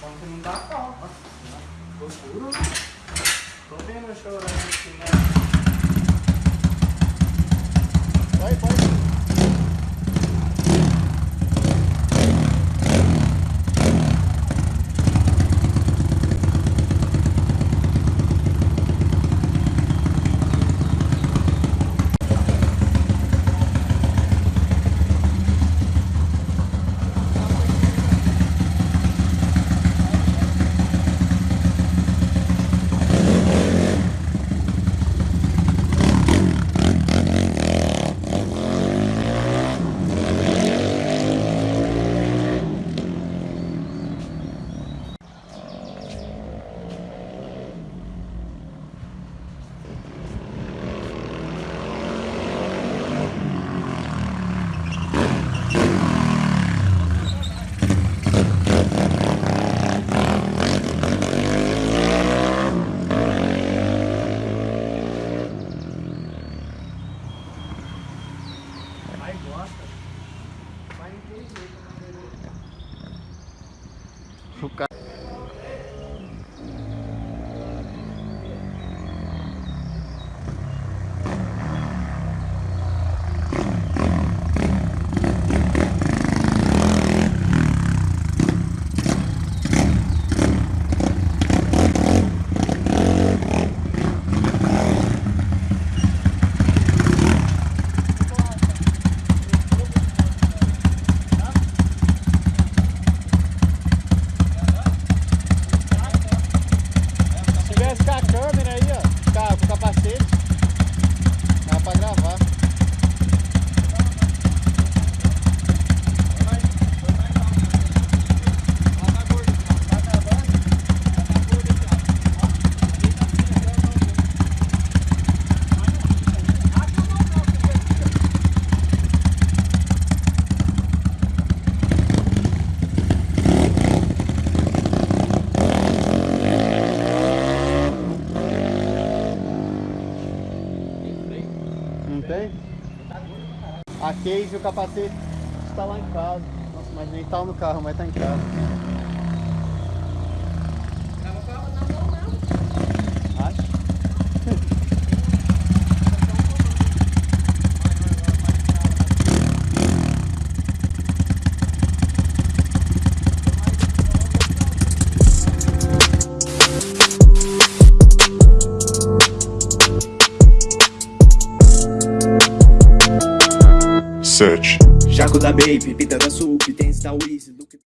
Quando não dá topa. Né? Tô puro, né? Tô vendo chorando aqui, né? O dá tem? A case e o capacete está lá em casa. Nossa, mas nem tá no carro, mas tá em casa. 7. Jaco da Baby, Pita da Sup, tem Star Wars,